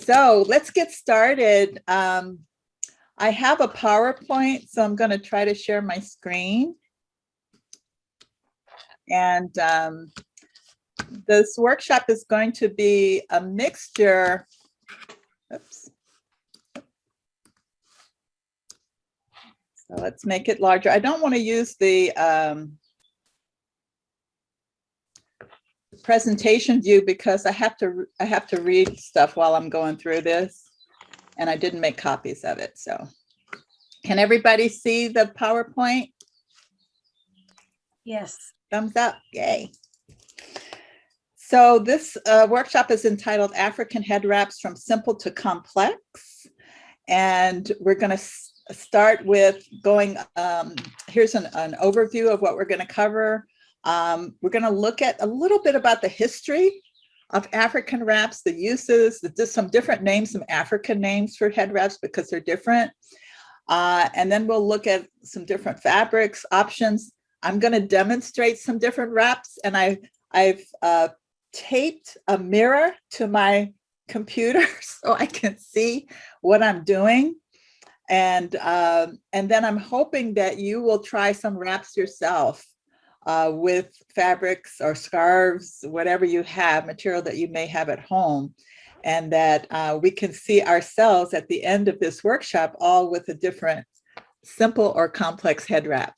So let's get started. Um, I have a PowerPoint, so I'm going to try to share my screen. And um, this workshop is going to be a mixture. Oops. So let's make it larger. I don't want to use the um, presentation view because I have to I have to read stuff while I'm going through this and I didn't make copies of it. So can everybody see the PowerPoint? Yes. Thumbs up, yay. So this uh, workshop is entitled African Head Wraps from Simple to Complex. And we're gonna start with going, um, here's an, an overview of what we're gonna cover. Um, we're gonna look at a little bit about the history of African wraps, the uses, the, just some different names, some African names for head wraps because they're different. Uh, and then we'll look at some different fabrics, options. I'm gonna demonstrate some different wraps and I, I've uh, taped a mirror to my computer so I can see what I'm doing. And, um, and then I'm hoping that you will try some wraps yourself uh, with fabrics or scarves, whatever you have, material that you may have at home, and that uh, we can see ourselves at the end of this workshop, all with a different simple or complex head wrap.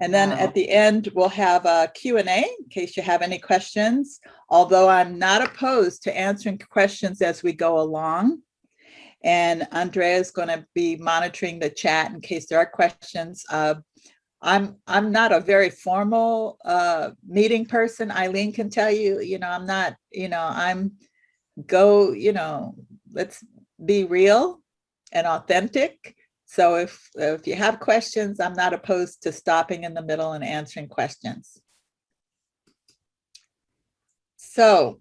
And then Wow. at the end, we'll have a Q&A in case you have any questions, although I'm not opposed to answering questions as we go along. And Andrea is going to be monitoring the chat in case there are questions. Uh, I'm I'm not a very formal uh, meeting person. Eileen can tell you, you know, I'm not, you know, I'm go, you know, let's be real and authentic. So if if you have questions, I'm not opposed to stopping in the middle and answering questions. So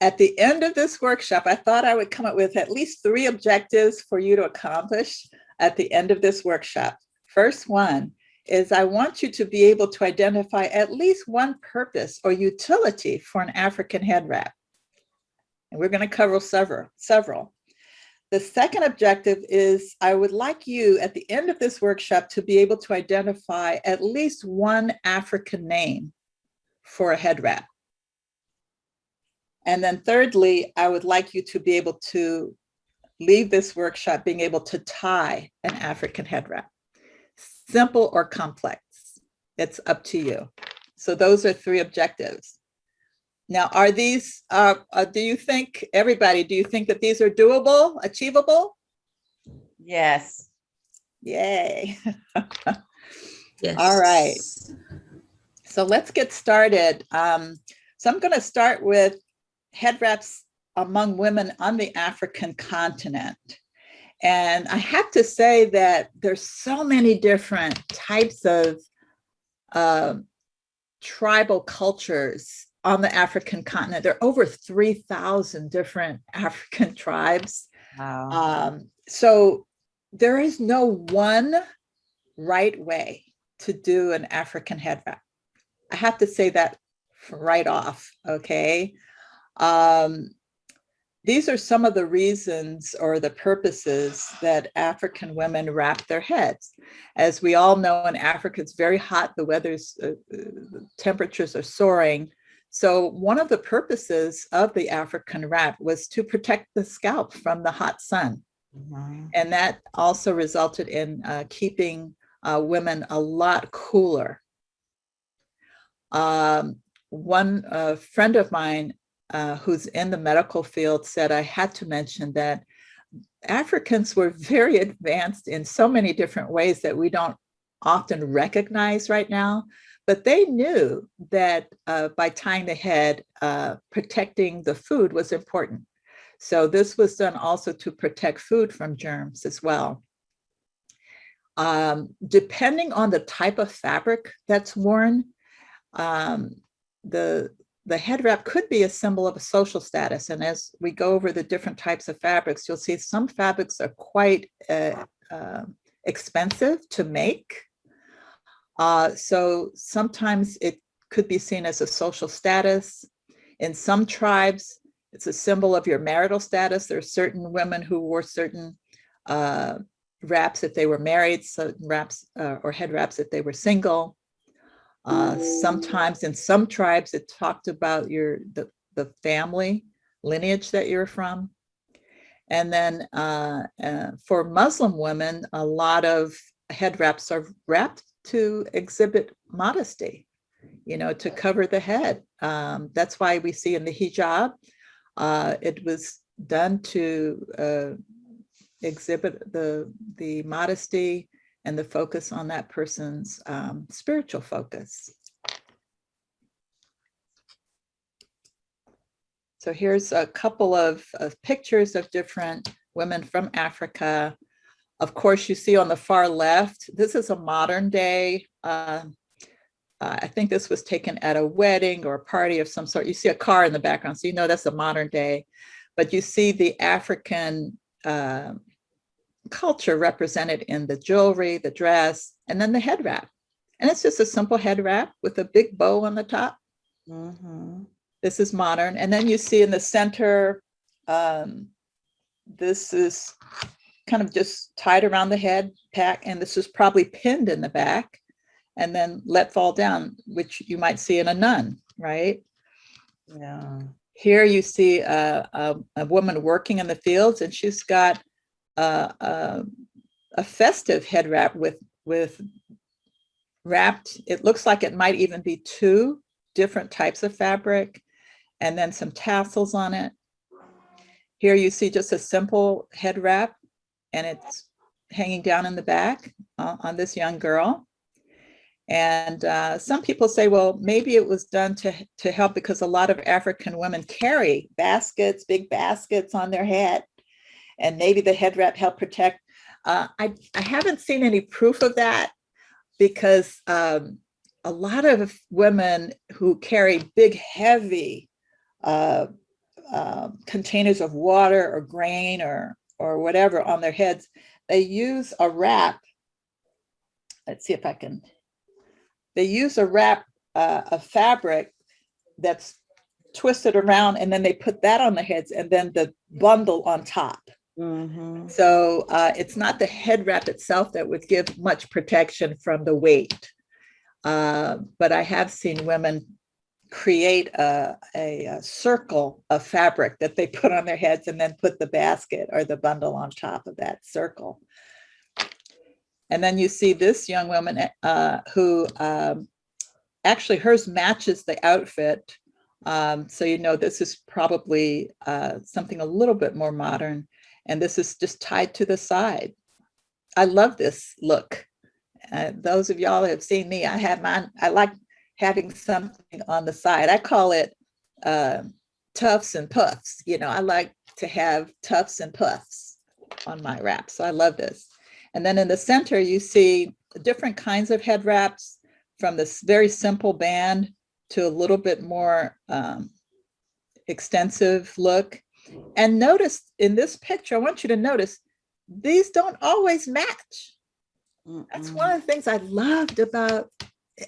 at the end of this workshop, I thought I would come up with at least three objectives for you to accomplish at the end of this workshop. First one is I want you to be able to identify at least one purpose or utility for an African head wrap. And we're going to cover several, several. The second objective is I would like you at the end of this workshop to be able to identify at least one African name for a head wrap. And then thirdly, I would like you to be able to leave this workshop being able to tie an African head wrap simple or complex. It's up to you. So those are three objectives. Now, are these, uh, uh, do you think, everybody, do you think that these are doable, achievable? Yes. Yay. Yes. All right. So let's get started. Um, so I'm going to start with head wraps among women on the African continent. And I have to say that there's so many different types of um, tribal cultures on the African continent. There are over 3,000 different African tribes. Wow. Um, so there is no one right way to do an African head wrap. I have to say that right off, okay? Um, these are some of the reasons or the purposes that African women wrap their heads. As we all know in Africa, it's very hot, the weather's, uh, uh, temperatures are soaring. So one of the purposes of the African wrap was to protect the scalp from the hot sun. Mhm. And that also resulted in uh, keeping uh, women a lot cooler. Um, one uh, friend of mine uh, who's in the medical field said I had to mention that Africans were very advanced in so many different ways that we don't often recognize right now, but they knew that uh, by tying the head, uh, protecting the food was important. So this was done also to protect food from germs as well. Um, depending on the type of fabric that's worn, um, the, the head wrap could be a symbol of a social status. And as we go over the different types of fabrics, you'll see some fabrics are quite uh, uh, expensive to make. Uh, so sometimes it could be seen as a social status. In some tribes, It's a symbol of your marital status. There are certain women who wore certain uh, wraps if they were married, certain wraps uh, or head wraps if they were single. Uh, sometimes in some tribes, it talked about your the, the family lineage that you're from. And then uh, uh, for Muslim women, a lot of head wraps are wrapped to exhibit modesty, you know, to cover the head. Um, that's why we see in the hijab, uh, it was done to uh, exhibit the, the modesty and the focus on that person's um, spiritual focus. So here's a couple of, of pictures of different women from Africa. Of course, you see on the far left, this is a modern day. Uh, uh, I think this was taken at a wedding or a party of some sort. You see a car in the background, so you know that's a modern day. But you see the African uh, culture represented in the jewelry, the dress, and then the head wrap. And it's just a simple head wrap with a big bow on the top. Mhm. This is modern. And then you see in the center, um, this is kind of just tied around the head pack, and this is probably pinned in the back and then let fall down, which you might see in a nun, right? Yeah. Here you see a, a, a woman working in the fields and she's got a, a, a festive head wrap with, with wrapped, it looks like it might even be two different types of fabric and then some tassels on it. Here you see just a simple head wrap and it's hanging down in the back uh, on this young girl. And uh, some people say, well, maybe it was done to, to help because a lot of African women carry baskets, big baskets on their head. And maybe the head wrap helped protect. Uh, I, I haven't seen any proof of that because um, a lot of women who carry big, heavy uh, uh, containers of water or grain or, or whatever on their heads, they use a wrap. Let's see if I can they use a wrap uh, of fabric that's twisted around and then they put that on the heads and then the bundle on top. Mhm. So uh, it's not the head wrap itself that would give much protection from the weight. Uh, but I have seen women create a, a, a circle of fabric that they put on their heads and then put the basket or the bundle on top of that circle. And then you see this young woman uh, who um, actually hers matches the outfit. Um, so you know this is probably uh, something a little bit more modern. And this is just tied to the side. I love this look. Uh, those of y'all have seen me, I have mine. I like having something on the side. I call it uh, tufts and puffs. You know, I like to have tufts and puffs on my wrap. So I love this. And then in the center, you see different kinds of head wraps from this very simple band to a little bit more um, extensive look. And notice in this picture, I want you to notice, these don't always match. That's one of the things I loved about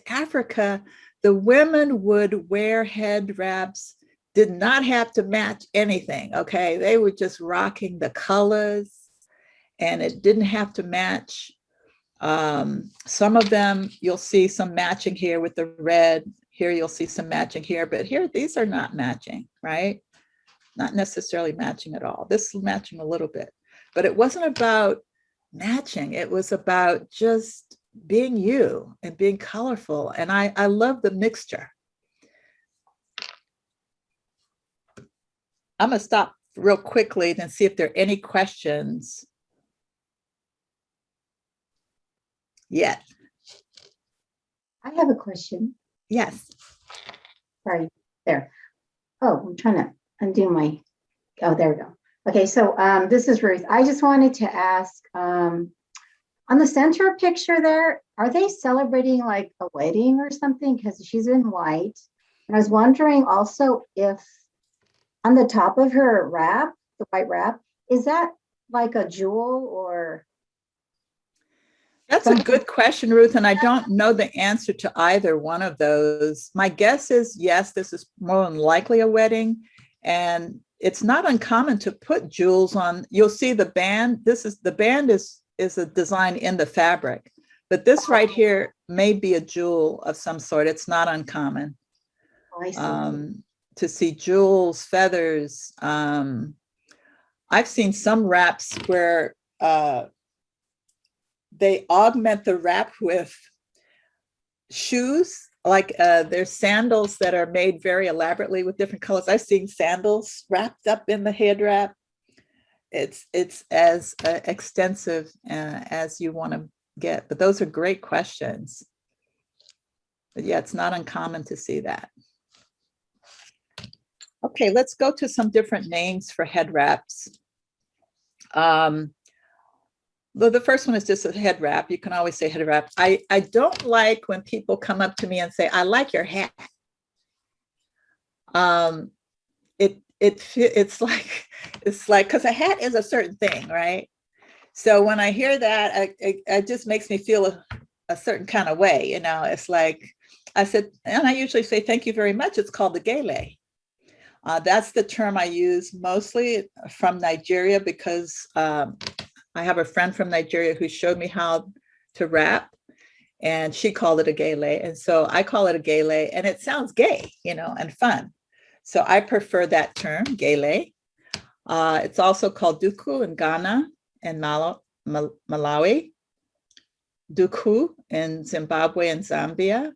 Africa. The women would wear head wraps, did not have to match anything, okay? They were just rocking the colors and it didn't have to match. Um, some of them, you'll see some matching here with the red. Here you'll see some matching here, but here these are not matching, right? Not necessarily matching at all. This is matching a little bit, but it wasn't about matching. It was about just being you and being colorful. And I, I love the mixture. I'm gonna stop real quickly and see if there are any questions yet. I have a question. Yes. Sorry, there. Oh, I'm trying to undo my, oh, there we go. Okay, so um, this is Ruth. I just wanted to ask, um, on the center picture there, are they celebrating like a wedding or something? Because she's in white. And I was wondering also if on the top of her wrap, the white wrap, is that like a jewel or? That's a good question, Ruth, and I don't know the answer to either one of those. My guess is yes, this is more than likely a wedding. And it's not uncommon to put jewels on, you'll see the band, this is, the band is, is a design in the fabric. But this right here may be a jewel of some sort. It's not uncommon Oh, um, to see jewels, feathers. Um, I've seen some wraps where uh, they augment the wrap with shoes, like uh, there's sandals that are made very elaborately with different colors. I've seen sandals wrapped up in the head wrap. It's it's as uh, extensive uh, as you want to get, but those are great questions. But yeah, it's not uncommon to see that. Okay, let's go to some different names for head wraps. Um, the, the first one is just a head wrap. You can always say head wrap. I, I don't like when people come up to me and say, I like your hat. Um, it, it, it's like, it's like, because a hat is a certain thing, right? So when I hear that, I, it, it just makes me feel a, a certain kind of way, you know, it's like, I said, and I usually say, thank you very much. It's called the gele. Uh, that's the term I use mostly from Nigeria because um, I have a friend from Nigeria who showed me how to wrap and she called it a gele. And so I call it a gele and it sounds gay, you know, and fun. So I prefer that term, gele. Uh, it's also called duku in Ghana and Malo- Mal- Malawi, duku in Zimbabwe and Zambia,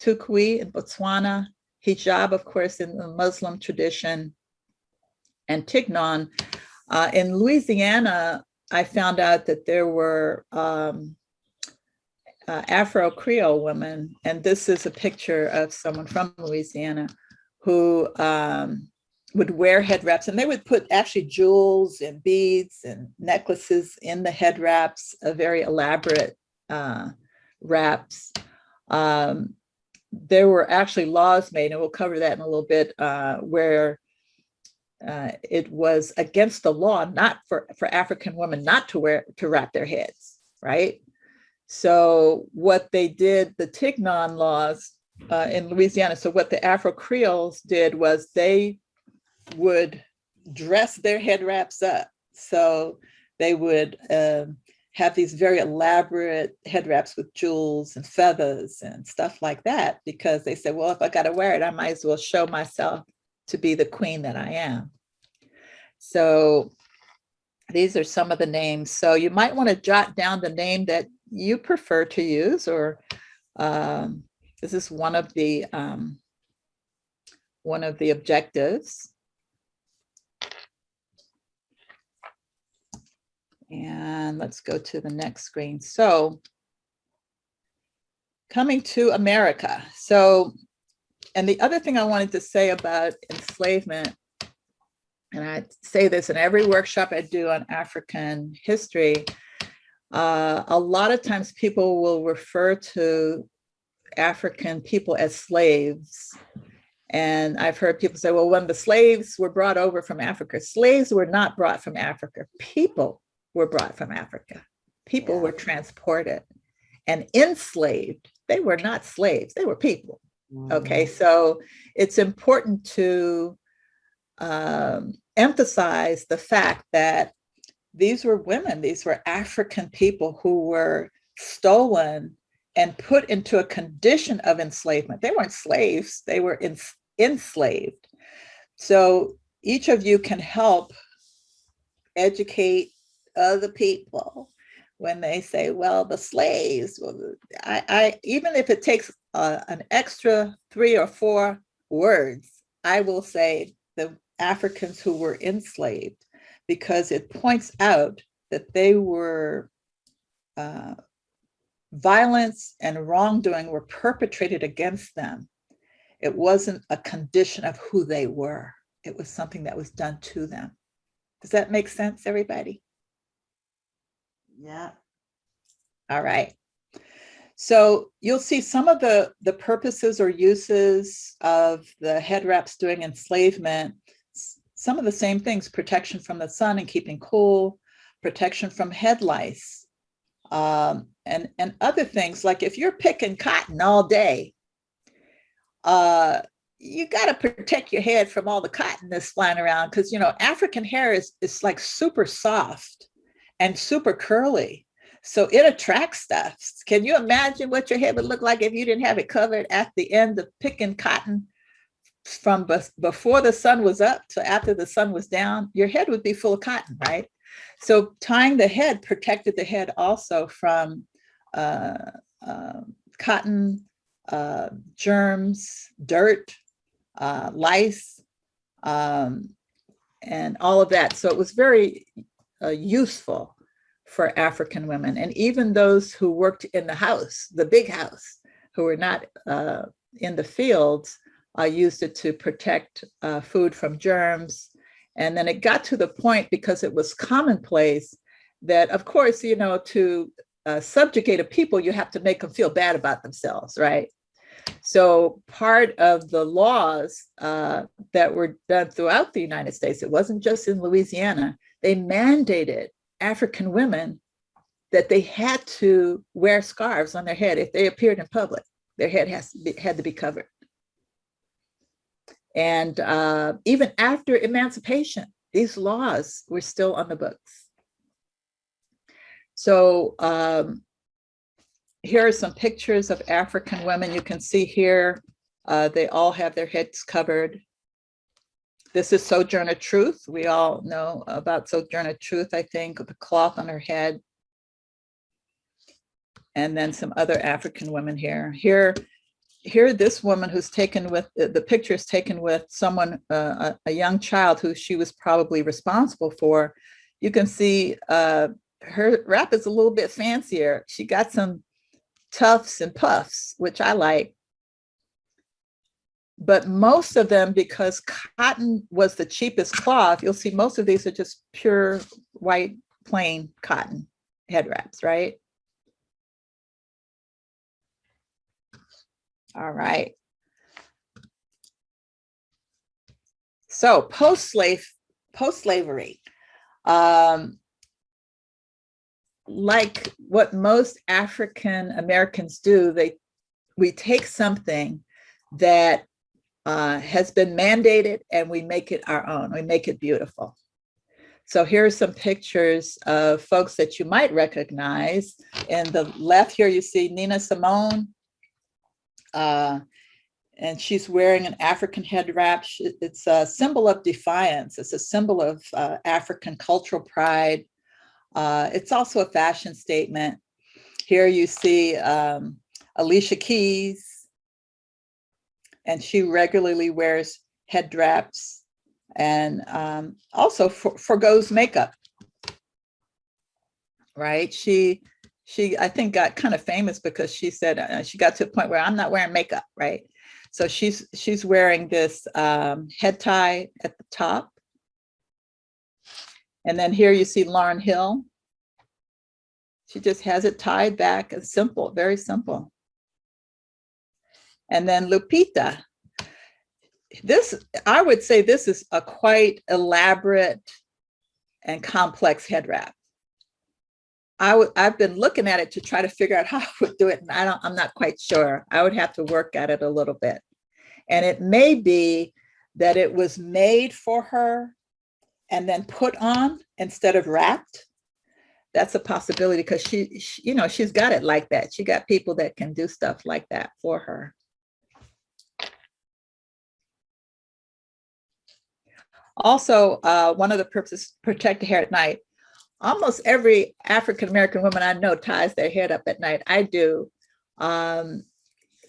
tukwi in Botswana, hijab, of course, in the Muslim tradition, and tignon. Uh, in Louisiana, I found out that there were um, uh, Afro Creole women, and this is a picture of someone from Louisiana who um, would wear head wraps, and they would put actually jewels and beads and necklaces in the head wraps, a very elaborate uh, wraps. Um, there were actually laws made, and we'll cover that in a little bit, uh, where uh, it was against the law not for, for African women not to wear to wrap their heads, right? So what they did, the Tignon laws uh, in Louisiana, so what the Afro Creoles did was they would dress their head wraps up. So they would um, have these very elaborate head wraps with jewels and feathers and stuff like that because they said, well, if I got to wear it, I might as well show myself to be the queen that I am. So these are some of the names. So you might want to jot down the name that you prefer to use or um, this is one of the um, one of the objectives. And let's go to the next screen. So coming to America. So, and the other thing I wanted to say about enslavement, and I say this in every workshop I do on African history, uh, a lot of times people will refer to African people as slaves. And I've heard people say, well, when the slaves were brought over from Africa, slaves were not brought from Africa. People were brought from Africa. People Yeah. were transported and enslaved. They were not slaves, they were people. Okay, so it's important to um, emphasize the fact that these were women, these were African people who were stolen and put into a condition of enslavement. They weren't slaves, they were ens- enslaved. So each of you can help educate other people when they say, well, the slaves, well, I, I even if it takes uh, an extra three or four words, I will say the Africans who were enslaved because it points out that they were uh, violence and wrongdoing were perpetrated against them. It wasn't a condition of who they were. It was something that was done to them. Does that make sense, everybody? Yeah. All right. So you'll see some of the, the purposes or uses of the head wraps during enslavement. Some of the same things, protection from the sun and keeping cool, protection from head lice, um, and, and other things like if you're picking cotton all day, uh, you got to protect your head from all the cotton that's flying around because you know African hair is is like super soft and super curly. So it attracts stuff. Can you imagine what your head would look like if you didn't have it covered at the end of picking cotton from before the sun was up to after the sun was down? Your head would be full of cotton, right? So tying the head protected the head also from uh, um, cotton, uh, germs, dirt, uh, lice, um, and all of that. So it was very uh, useful for African women. And even those who worked in the house, the big house, who were not uh, in the fields, uh, used it to protect uh, food from germs. And then it got to the point because it was commonplace that, of course, you know, to uh, subjugate a people, you have to make them feel bad about themselves, right? So part of the laws uh, that were done throughout the United States, it wasn't just in Louisiana, they mandated African women that they had to wear scarves on their head if they appeared in public. Their head has to be, had to be covered. And uh, even after emancipation, these laws were still on the books. So um, here are some pictures of African women. You can see here, uh, they all have their heads covered. This is Sojourner Truth. We all know about Sojourner Truth, I think, with the cloth on her head. And then some other African women here. Here, here, this woman who's taken with, the picture is taken with someone, uh, a, a young child who she was probably responsible for. You can see uh, her wrap is a little bit fancier. She got some tufts and puffs, which I like. But most of them, because cotton was the cheapest cloth, you'll see most of these are just pure white, plain cotton head wraps, right? All right. So post-slave, post-slavery, um, like what most African Americans do, they we take something that uh, has been mandated and we make it our own. We make it beautiful. So here are some pictures of folks that you might recognize. In the left here, you see Nina Simone. Uh, and she's wearing an African head wrap. It's a symbol of defiance. It's a symbol of uh, African cultural pride. Uh, it's also a fashion statement. Here you see um, Alicia Keys, and she regularly wears head wraps and um, also for, forgoes makeup, right? She, she, I think got kind of famous because she said uh, she got to a point where I'm not wearing makeup, right? So she's she's wearing this um, head tie at the top. And then here you see Lauryn Hill. She just has it tied back, it's simple, very simple. And then Lupita. This, I would say this is a quite elaborate and complex head wrap. I would, I've been looking at it to try to figure out how I would do it, and I don't, I'm not quite sure. I would have to work at it a little bit. And it may be that it was made for her and then put on instead of wrapped. That's a possibility because she, she, you know, she's got it like that. She got people that can do stuff like that for her. Also, uh, one of the purposes, protect the hair at night. Almost every African-American woman I know ties their head up at night. I do. Um,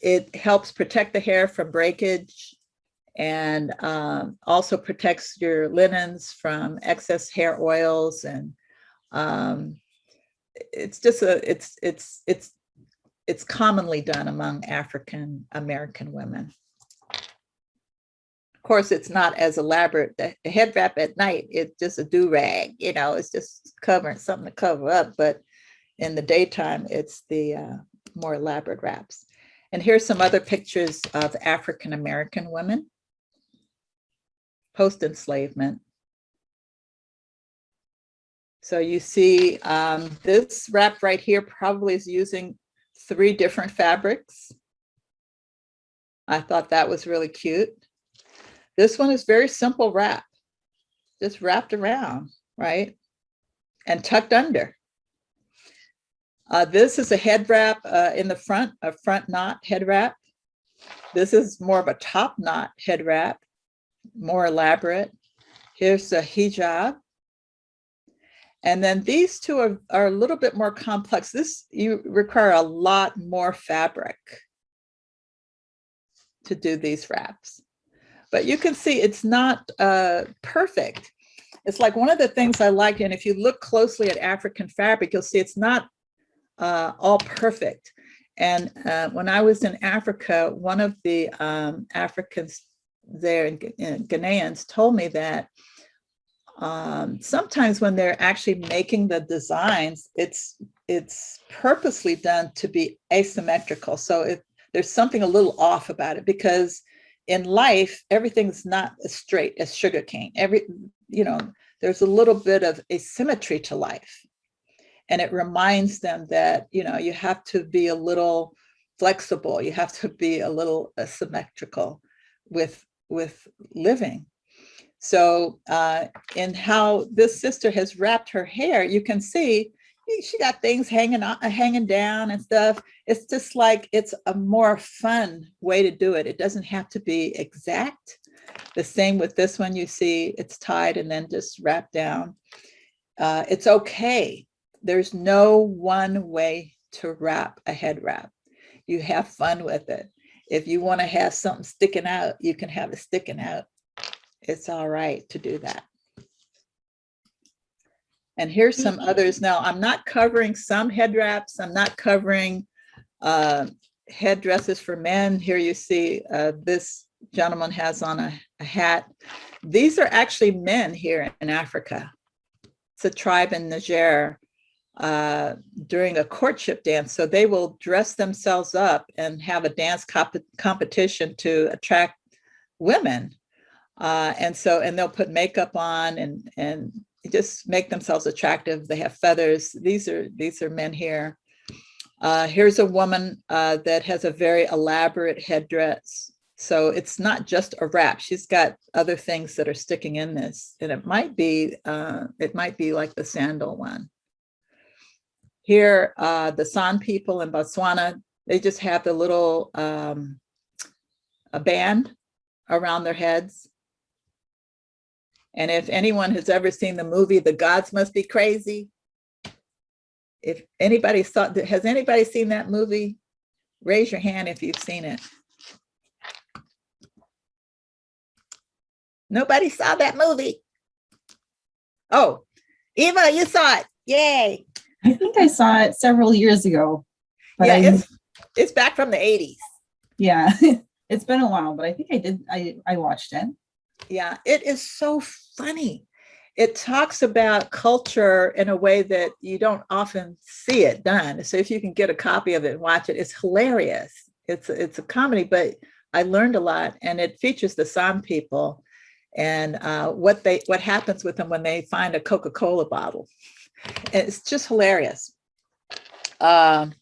it helps protect the hair from breakage and um, also protects your linens from excess hair oils and um, it's just a it's it's it's it's commonly done among African American women. Of course, it's not as elaborate. The head wrap at night, it's just a do rag, you know, it's just covering something to cover up. But in the daytime, it's the uh, more elaborate wraps. And here's some other pictures of African American women post enslavement. So you see um, this wrap right here probably is using three different fabrics. I thought that was really cute. This one is very simple wrap, just wrapped around, right? And tucked under. Uh, this is a head wrap uh, in the front, a front knot head wrap. This is more of a top knot head wrap, more elaborate. Here's a hijab. And then these two are, are a little bit more complex. This, you require a lot more fabric to do these wraps. But you can see it's not uh, perfect. It's like one of the things I like, and if you look closely at African fabric, you'll see it's not uh, all perfect. And uh, when I was in Africa, one of the um, Africans there, in in Ghanaians, told me that um, sometimes when they're actually making the designs, it's it's purposely done to be asymmetrical. So if there's something a little off about it, because in life, everything's not as straight as sugarcane. Every, you know, there's a little bit of asymmetry to life. And it reminds them that, you know, you have to be a little flexible. You have to be a little asymmetrical with, with living. So uh, in how this sister has wrapped her hair, you can see she got things hanging on, hanging down and stuff. It's just like it's a more fun way to do it. It doesn't have to be exact. The same with this one, you see it's tied and then just wrapped down. Uh, it's okay. There's no one way to wrap a head wrap. You have fun with it. If you want to have something sticking out, you can have it sticking out. It's all right to do that. And here's some others. Now, I'm not covering some head wraps. I'm not covering uh, headdresses for men. Here you see uh, this gentleman has on a, a hat. These are actually men here in Africa. It's a tribe in Niger uh, during a courtship dance. So they will dress themselves up and have a dance comp competition to attract women. Uh, and so, and they'll put makeup on and, and just make themselves attractive. They have feathers. These are, these are men here. Uh, here's a woman uh, that has a very elaborate headdress. So it's not just a wrap. She's got other things that are sticking in this. And it might be, uh, it might be like the sandal one. Here, uh, the San people in Botswana, they just have the little um, a band around their heads. And if anyone has ever seen the movie, The Gods Must Be Crazy, if anybody saw, has anybody seen that movie? Raise your hand if you've seen it. Nobody saw that movie. Oh, Eva, you saw it. Yay. I think I saw it several years ago. But Yeah, I, it's, it's back from the 80s. yeah, it's been a while, but I think I did, I, I watched it. Yeah, it is so funny. It talks about culture in a way that you don't often see it done. So if you can get a copy of it and watch it, it's hilarious. It's it's a comedy, but I learned a lot, and it features the San people and uh, what they what happens with them when they find a Coca-Cola bottle. It's just hilarious. Um,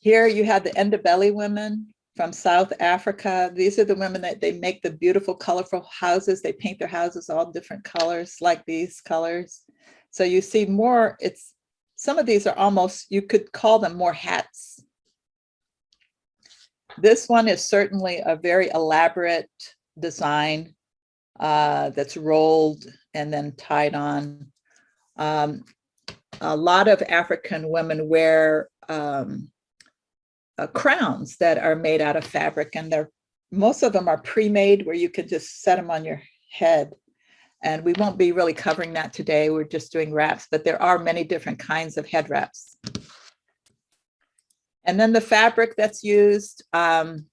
here you have the Ndebele women from South Africa. These are the women that they make the beautiful, colorful houses. They paint their houses all different colors, like these colors. So you see more, it's, some of these are almost, you could call them more hats. This one is certainly a very elaborate design uh, that's rolled and then tied on. Um, a lot of African women wear um, uh, crowns that are made out of fabric and they're most of them are pre-made where you can just set them on your head. And we won't be really covering that today we're just doing wraps but there are many different kinds of head wraps. And then the fabric that's used um,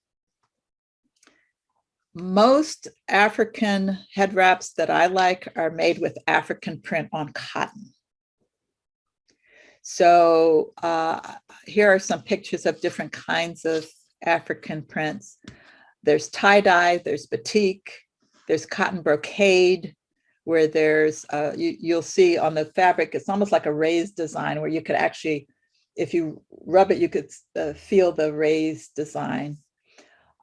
most African head wraps that I like are made with African print on cotton so uh, here are some pictures of different kinds of African prints. There's tie-dye, there's batik, there's cotton brocade, where there's, uh, you, you'll see on the fabric, it's almost like a raised design where you could actually, if you rub it, you could uh, feel the raised design.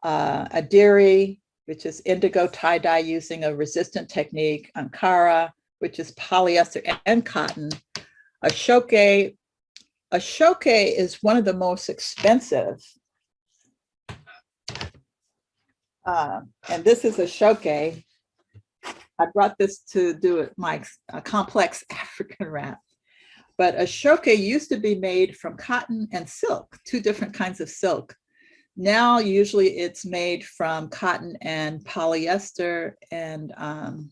uh, Adire, which is indigo tie-dye using a resistant technique, Ankara, which is polyester and cotton. Ashoke, Ashoke is one of the most expensive. Uh, and this is Ashoke. I brought this to do it, my uh, complex African wrap. But Ashoke used to be made from cotton and silk, two different kinds of silk. Now, usually it's made from cotton and polyester and um,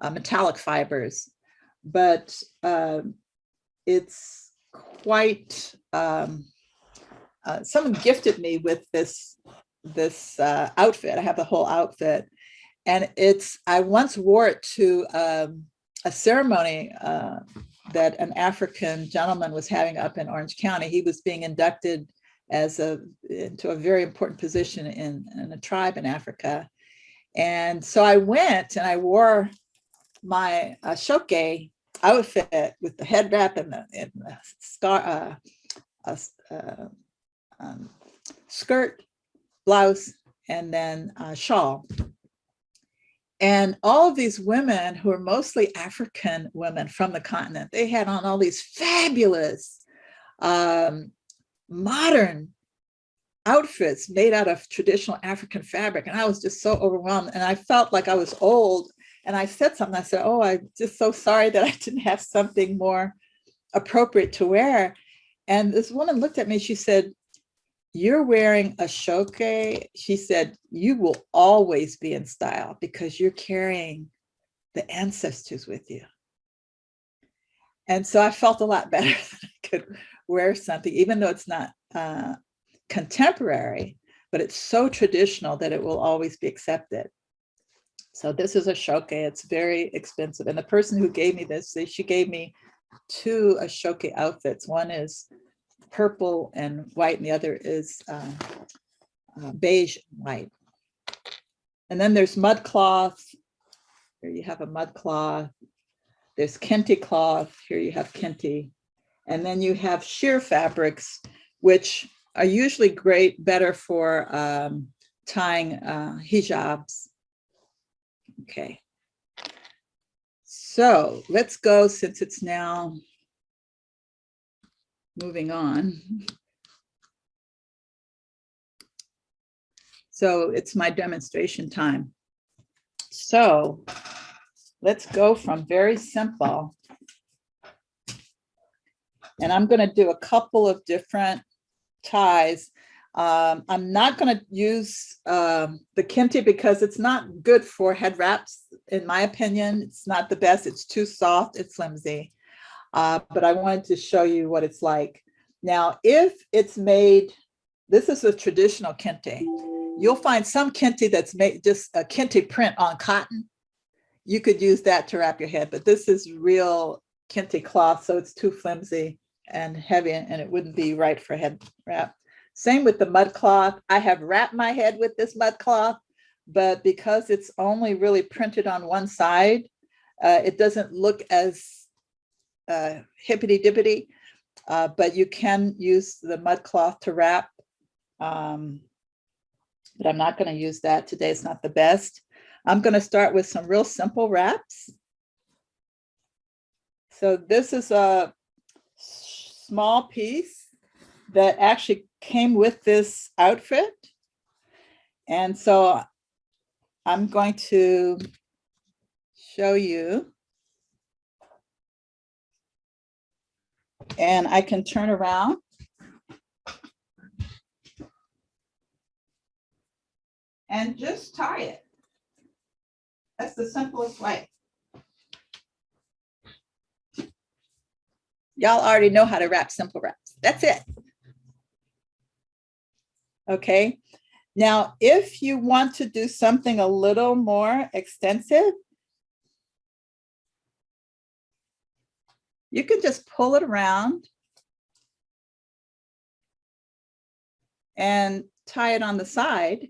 uh, metallic fibers. But um, it's quite, um, uh, someone gifted me with this, this uh, outfit. I have the whole outfit. And it's, I once wore it to um, a ceremony uh, that an African gentleman was having up in Orange County. He was being inducted as a into a very important position in, in a tribe in Africa. And so I went and I wore my uh, shoke outfit with the head wrap and the, and the scar, uh, uh, um, skirt, blouse, and then shawl. And all of these women who are mostly African women from the continent, they had on all these fabulous um, modern outfits made out of traditional African fabric. And I was just so overwhelmed and I felt like I was old. And I said something, I said, oh, I'm just so sorry that I didn't have something more appropriate to wear. And this woman looked at me, she said, you're wearing a shoke. She said, you will always be in style because you're carrying the ancestors with you. And so I felt a lot better that I could wear something, even though it's not uh, contemporary, but it's so traditional that it will always be accepted. So this is a shoke, it's very expensive. And the person who gave me this, she gave me two Ashoke outfits. One is purple and white, and the other is uh, uh, beige and white. And then there's mud cloth. Here you have a mud cloth. There's kente cloth. Here you have kente. And then you have sheer fabrics, which are usually great, better for um, tying uh, hijabs. Okay. So let's go since it's now moving on. So it's my demonstration time. So let's go from very simple. And I'm going to do a couple of different ties. Um, I'm not going to use um, the kente because it's not good for head wraps, in my opinion. It's not the best. It's too soft. It's flimsy. Uh, but I wanted to show you what it's like. Now, if it's made, this is a traditional kente. You'll find some kente that's made just a kente print on cotton. You could use that to wrap your head, but this is real kente cloth, so it's too flimsy and heavy and it wouldn't be right for head wrap. Same with the mud cloth. I have wrapped my head with this mud cloth, but because it's only really printed on one side, uh, it doesn't look as uh, hippity dippity, uh, but you can use the mud cloth to wrap. Um, but I'm not going to use that today. It's not the best. I'm going to start with some real simple wraps. So this is a small piece that actually came with this outfit. And so I'm going to show you. And I can turn around. And just tie it. That's the simplest way. Y'all already know how to wrap simple wraps. That's it. Okay. Now, if you want to do something a little more extensive, you can just pull it around and tie it on the side.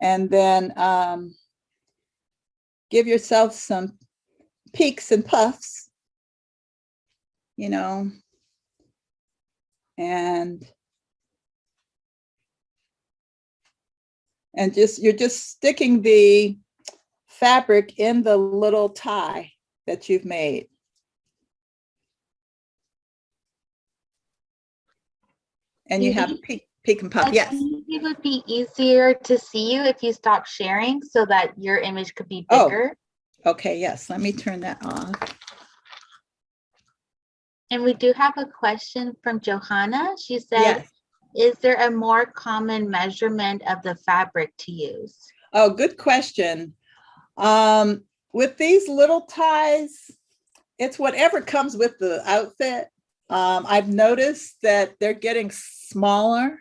And then um, give yourself some peaks and puffs, you know, And and just, you're just sticking the fabric in the little tie that you've made. And you have peek, peek and pop, yes. It would be easier to see you if you stop sharing so that your image could be bigger. Oh. bigger. Okay, yes, let me turn that off. And we do have a question from Johanna. She said, Yes. is there a more common measurement of the fabric to use? Oh, good question. Um, with these little ties, it's whatever comes with the outfit. Um, I've noticed that they're getting smaller.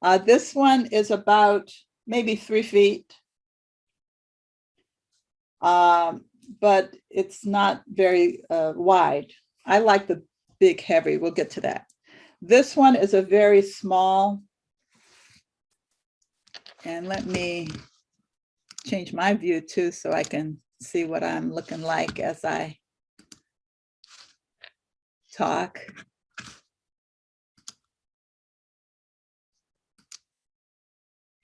Uh, this one is about maybe three feet. Um, but it's not very uh, wide. I like the big heavy. We'll get to that. This one is a very small. And let me change my view too, so I can see what I'm looking like as I talk.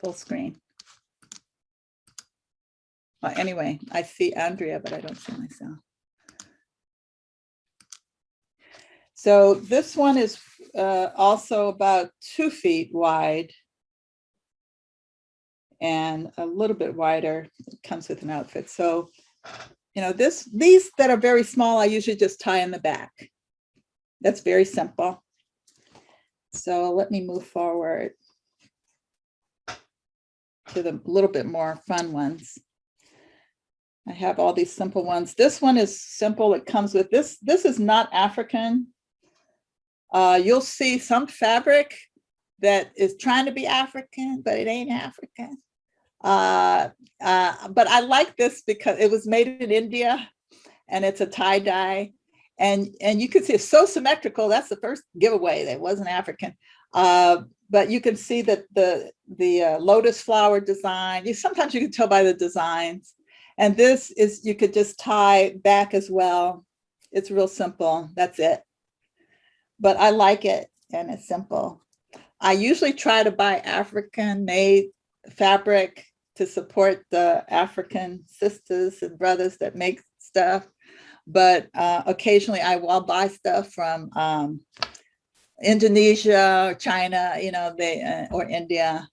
Full screen. Well, anyway, I see Andrea, but I don't see myself. So this one is uh, also about two feet wide and a little bit wider. It comes with an outfit. So, you know, this, these that are very small, I usually just tie in the back. That's very simple. So let me move forward to the little bit more fun ones. I have all these simple ones. This one is simple. It comes with this. This is not African. Uh, you'll see some fabric that is trying to be African, but it ain't African. Uh, uh, but I like this because it was made in India and it's a tie dye. And, and you can see it's so symmetrical. That's the first giveaway that wasn't African. Uh, but you can see that the, the uh, lotus flower design, you sometimes you can tell by the designs. And this is, you could just tie back as well. It's real simple. That's it. But I like it and it's simple. I usually try to buy African made fabric to support the African sisters and brothers that make stuff. But uh, occasionally I will buy stuff from um, Indonesia or China, you know, they uh, or India.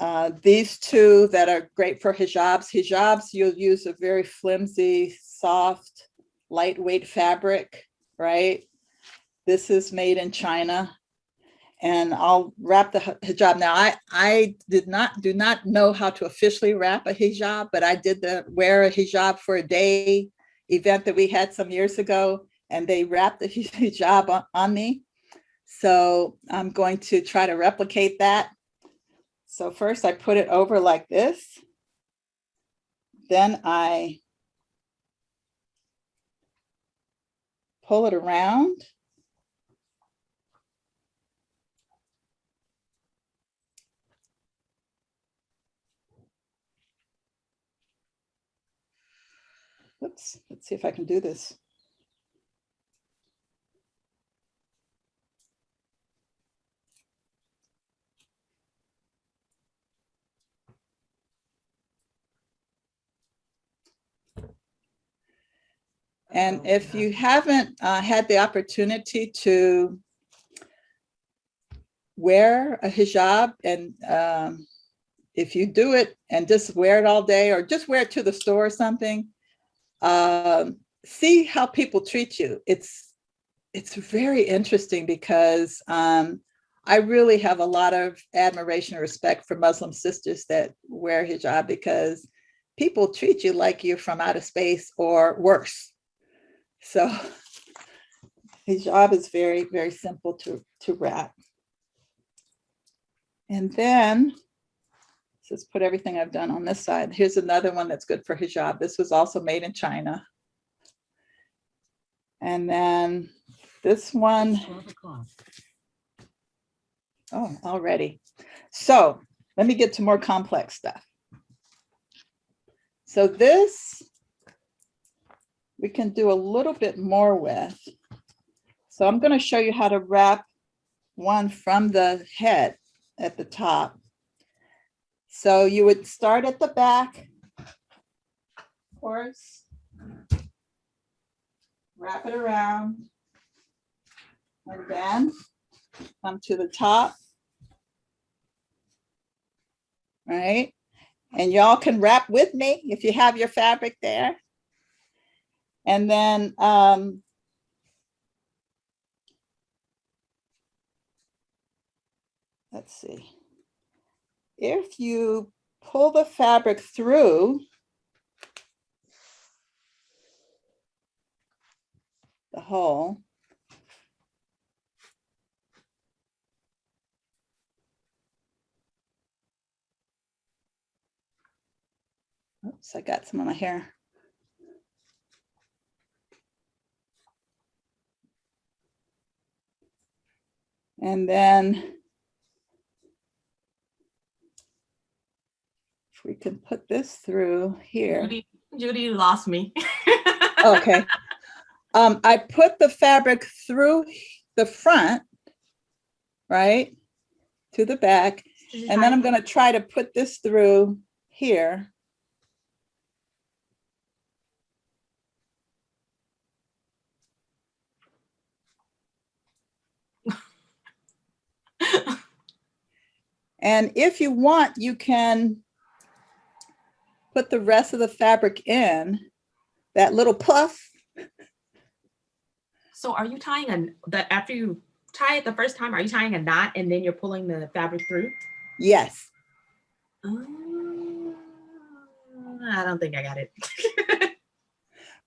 Uh, these two that are great for hijabs. Hijabs, you'll use a very flimsy, soft, lightweight fabric, right? This is made in China and I'll wrap the hijab. Now, I, I did not, do not know how to officially wrap a hijab, but I did the wear a hijab for a day event that we had some years ago, and they wrapped the hijab on, on me. So I'm going to try to replicate that. So first I put it over like this. Then I pull it around. Oops, let's see if I can do this. And if you haven't uh, had the opportunity to wear a hijab and um, if you do it and just wear it all day or just wear it to the store or something, um, see how people treat you. It's it's very interesting because um, I really have a lot of admiration and respect for Muslim sisters that wear hijab because people treat you like you're from outer space or worse. So hijab is very, very simple to, to wrap. And then let's put everything I've done on this side. Here's another one that's good for hijab. This was also made in China. And then this one, oh, already. So let me get to more complex stuff. So this, we can do a little bit more with. So So I'm going to show you how to wrap one from the head at the top. So you would start at the back. Of course. Wrap it around. And then come to the top. Right? And y'all can wrap with me if you have your fabric there. And then um, let's see. If you pull the fabric through the hole, Oops, I got some of my hair. And then if we can put this through here. Judy, Judy lost me. Okay. Um, I put the fabric through the front, right? To the back, and then I'm gonna try to put this through here. And if you want, you can put the rest of the fabric in, that little puff. So are you tying a, the, after you tie it the first time, are you tying a knot and then you're pulling the fabric through? Yes, Uh, I don't think I got it.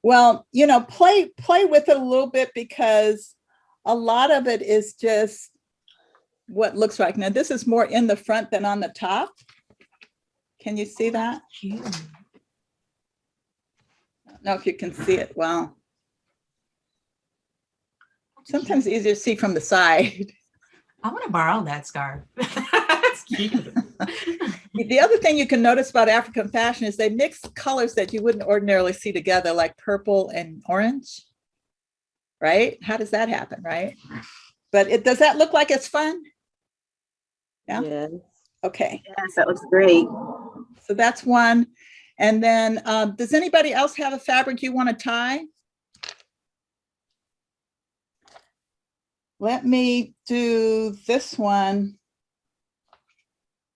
well, you know, play, play with it a little bit because a lot of it is just what looks like. Now, this is more in the front than on the top. Can you see that? Cute. I don't know if you can see it well. Sometimes easier to see from the side. I want to borrow that scarf. That's cute. The other thing you can notice about African fashion is they mix colors that you wouldn't ordinarily see together, like purple and orange. Right? How does that happen, right? But it, does that look like it's fun? Yeah. Yes. Okay, Yes, that looks great. So that's one. And then, um, does anybody else have a fabric you want to tie? Let me do this one.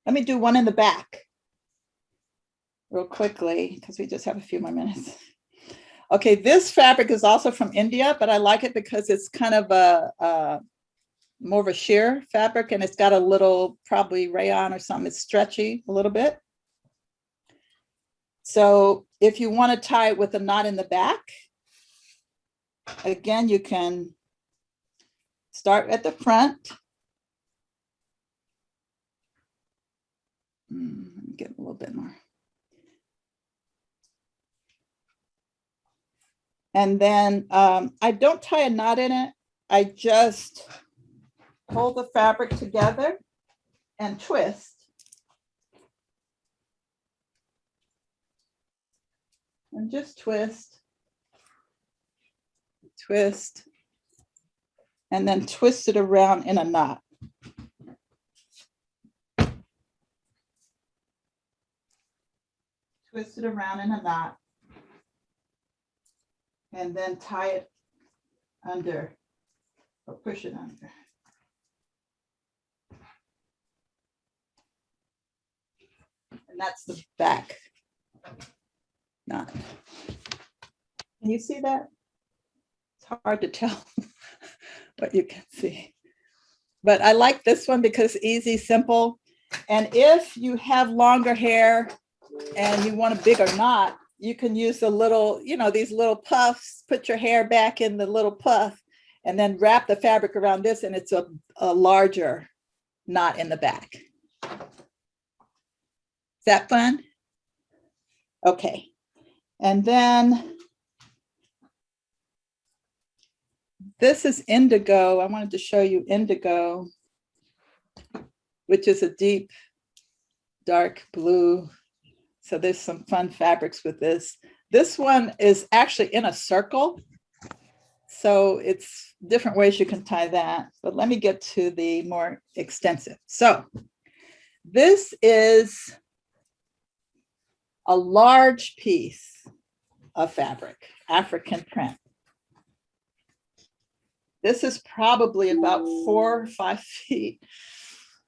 Let me do one in the back. Real quickly, because we just have a few more minutes. Okay, this fabric is also from India, but I like it because it's kind of a, a more of a sheer fabric and it's got a little probably rayon or something. It's stretchy a little bit. So if you want to tie it with a knot in the back, again, you can start at the front. Hmm, let me Get a little bit more. And then um, I don't tie a knot in it. I just pull the fabric together and twist. And just twist. Twist. And then twist it around in a knot. Twist it around in a knot. And then tie it under or push it under. And that's the back knot. Can you see that? It's hard to tell what you can see. But I like this one because easy, simple. And if you have longer hair and you want a bigger knot, you can use a little, you know, these little puffs, put your hair back in the little puff and then wrap the fabric around this and it's a, a larger knot in the back. Is that fun? Okay. And then this is indigo. I wanted to show you indigo, which is a deep, dark blue. So there's some fun fabrics with this. This one is actually in a circle. So it's different ways you can tie that, but let me get to the more extensive. So this is a large piece of fabric, African print. This is probably about four or five feet.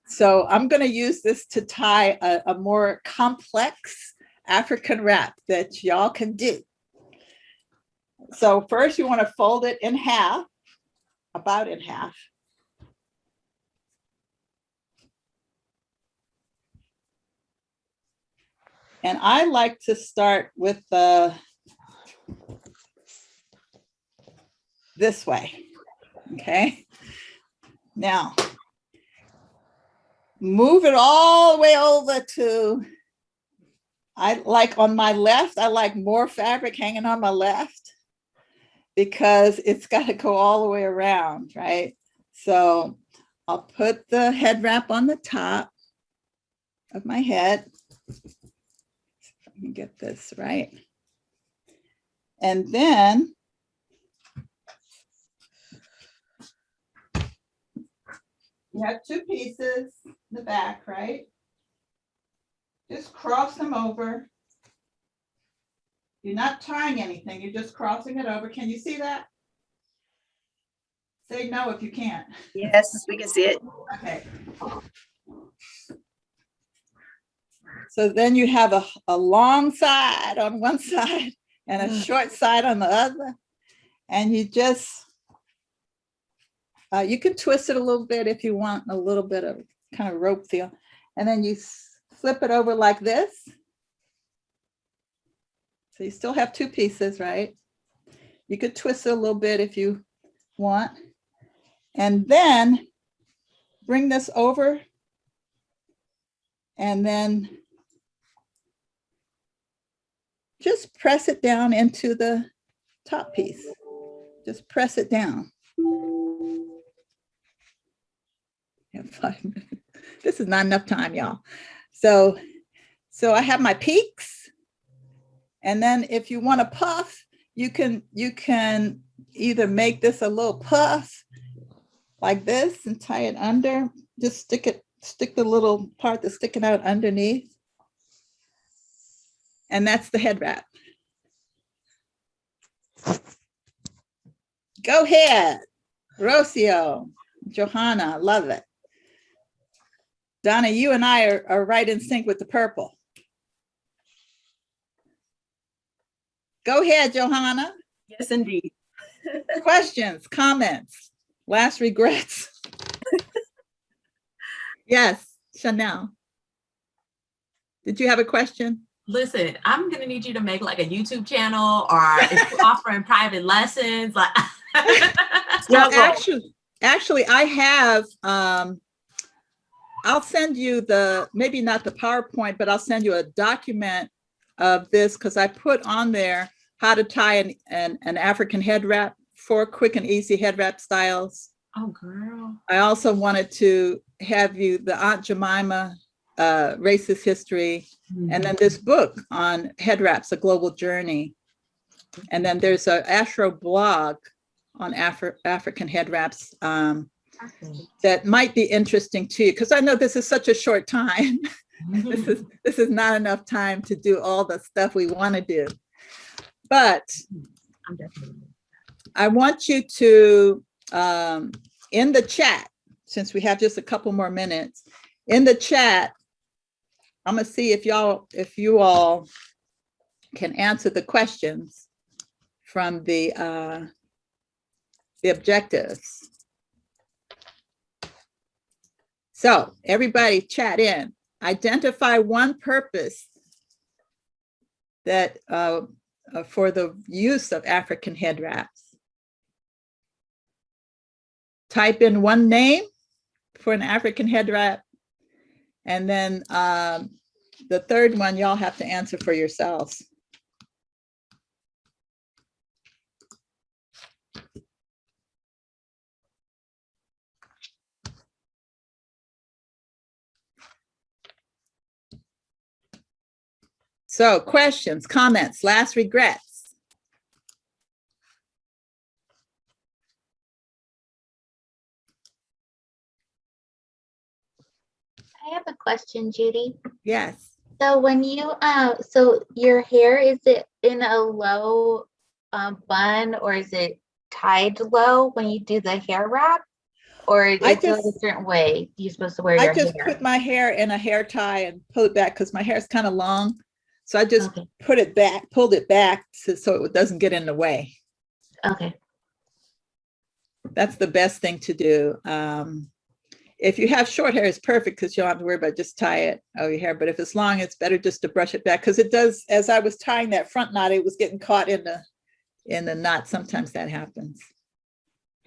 So I'm going to use this to tie a, a more complex African wrap that y'all can do. So first you want to fold it in half, about in half. And I like to start with the this way, okay? Now, move it all the way over to, I like on my left, I like more fabric hanging on my left because it's got to go all the way around, right? So I'll put the head wrap on the top of my head. Me get this right. And then you have two pieces in the back, right? Just cross them over. You're not tying anything, you're just crossing it over. Can you see that? Say no if you can't. Yes, we can see it. Okay. So then you have a, a long side on one side and a short side on the other. And you just, uh, you can twist it a little bit if you want a little bit of kind of rope feel. And then you flip it over like this. So you still have two pieces, right? You could twist it a little bit if you want. And then bring this over. And then just press it down into the top piece. Just press it down. This is not enough time, y'all. So, so I have my peaks. And then if you want to puff, you can, you can either make this a little puff like this and tie it under, just stick it, stick the little part that's sticking out underneath. And that's the head wrap. Go ahead, Rocio, Johanna, love it. Donna, you and I are, are right in sync with the purple. Go ahead, Johanna. Yes, indeed. Questions, comments, last regrets? Yes, Chanel. Did you have a question? Listen, I'm gonna need you to make like a YouTube channel or offering private lessons, like. Well, actually, actually, I have, um, I'll send you the, maybe not the PowerPoint, but I'll send you a document of this because I put on there how to tie an, an, an African head wrap, four quick and easy head wrap styles. Oh, girl. I also wanted to have you the Aunt Jemima uh, racist history, and then this book on head wraps, a global journey. And then there's a Astro blog on Afri- African head wraps um, that might be interesting to you, because I know this is such a short time. this is this is not enough time to do all the stuff we want to do. But. I want you to, um, in the chat, since we have just a couple more minutes, in the chat, I'm gonna see if y'all, if you all can answer the questions from the, uh, the objectives. So everybody chat in, identify one purpose that, uh, uh, for the use of African head wraps. Type in one name for an African head wrap. And then um, the third one, y'all have to answer for yourselves. So questions, comments, last regrets? Have a question, Judy. Yes. So when you, uh, so your hair, is it in a low um, bun or is it tied low when you do the hair wrap? Or is I it a just- certain way you're supposed to wear I just hair? put my hair in a hair tie and pull it back because my hair is kind of long. So I just Okay, put it back, pulled it back so, so it doesn't get in the way. okay, That's the best thing to do. Um, if you have short hair, it's perfect because you don't have to worry about just tie it over your hair. But if it's long, it's better just to brush it back because it does, as I was tying that front knot, it was getting caught in the, in the knot. Sometimes that happens.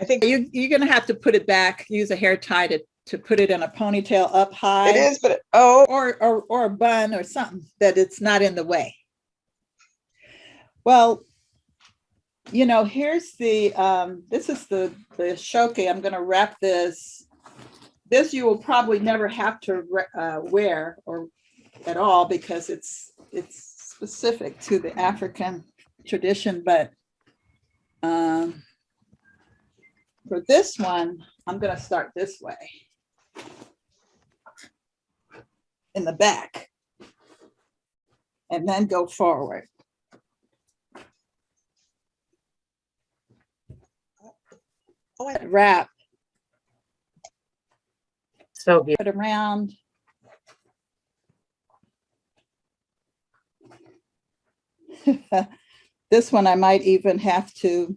I think You, you're gonna have to put it back, use a hair tie to, to put it in a ponytail up high. it is, but oh, Or, or, or a bun or something that it's not in the way. Well, you know, here's the, um, this is the, the shoke. I'm gonna wrap this. This you will probably never have to uh, wear or at all because it's, it's specific to the African tradition, but um, for this one, I'm gonna start this way in the back. And then go forward. oh, Wrap, So good. put around. This one I might even have to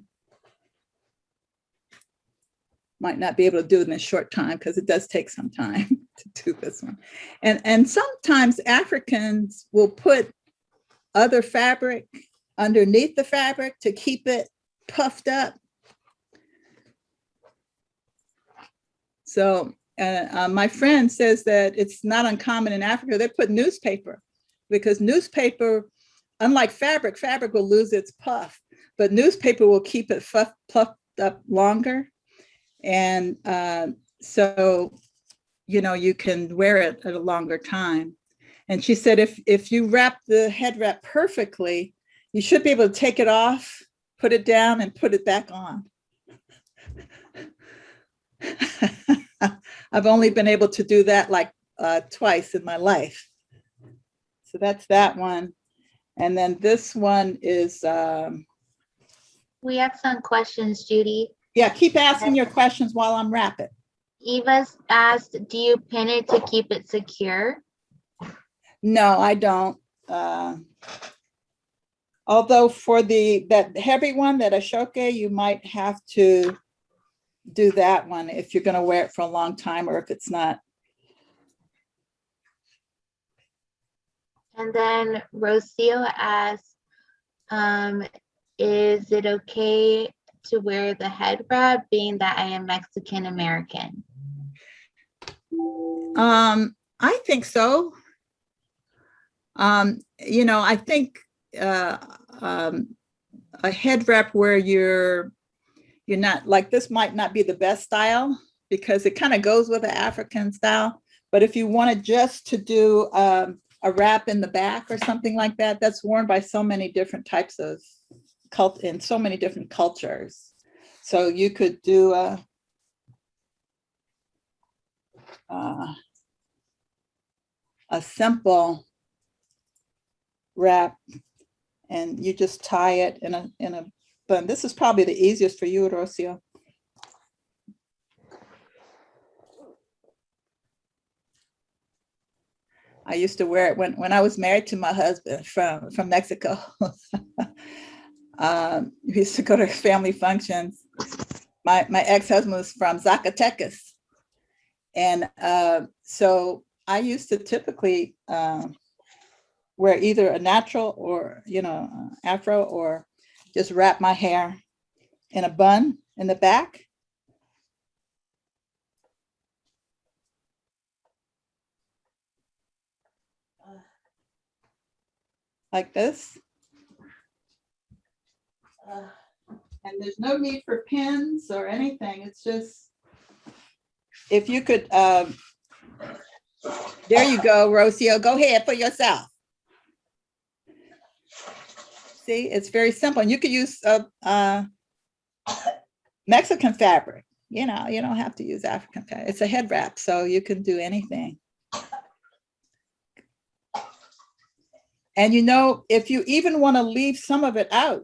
might not be able to do it in a short time because it does take some time to do this one. And, and sometimes Africans will put other fabric underneath the fabric to keep it puffed up. So uh, uh, my friend says that it's not uncommon in Africa, they put newspaper because newspaper, unlike fabric, fabric will lose its puff, but newspaper will keep it puff- puffed up longer. And uh, so, you know, you can wear it at a longer time. And she said, if, if you wrap the head wrap perfectly, you should be able to take it off, put it down and put it back on. I've only been able to do that like uh, twice in my life. So that's that one. And then this one is, um, we have some questions, Judy. yeah, keep asking your questions while I'm wrapping. Eva's asked, do you pin it to keep it secure? No, I don't. Uh, Although for the, that heavy one, that aso oke, you might have to do that one if you're gonna wear it for a long time or if it's not. And then Rocio asked, um, is it okay to wear the head wrap being that I am Mexican American? Um, I think so. Um, you know, I think uh, um, a head wrap where you're you're not like this might not be the best style because it kind of goes with the African style. But if you wanted just to do um, a wrap in the back or something like that, that's worn by so many different types of cult in so many different cultures. So you could do a uh, a simple wrap and you just tie it in a in a bun. This is probably the easiest for you, Rocio. I used to wear it when when I was married to my husband from from Mexico. um, we used to go to family functions. My my ex-husband was from Zacatecas. And uh, so I used to typically um, wear either a natural or, you know, uh, afro or just wrap my hair in a bun in the back. Like this. And there's no need for pins or anything. It's just, if you could, um, there you go, Rocio, go ahead for yourself. See, it's very simple. And you could use uh, uh, Mexican fabric. You know, you don't have to use African fabric. It's a head wrap, so you can do anything. And you know, if you even want to leave some of it out,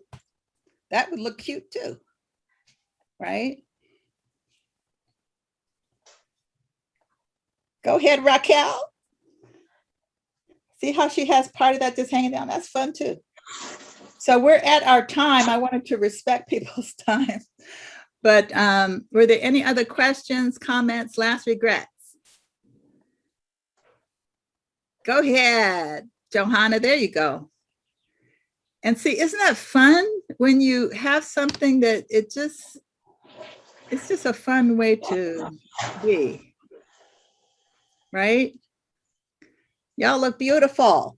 that would look cute too, right? Go ahead, Raquel. See how she has part of that just hanging down? That's fun too. So we're at our time. I wanted to respect people's time. But um, were there any other questions, comments, last regrets? Go ahead, Johanna, there you go. And see, isn't that fun when you have something that it just, it's just a fun way to be. Right? Y'all look beautiful.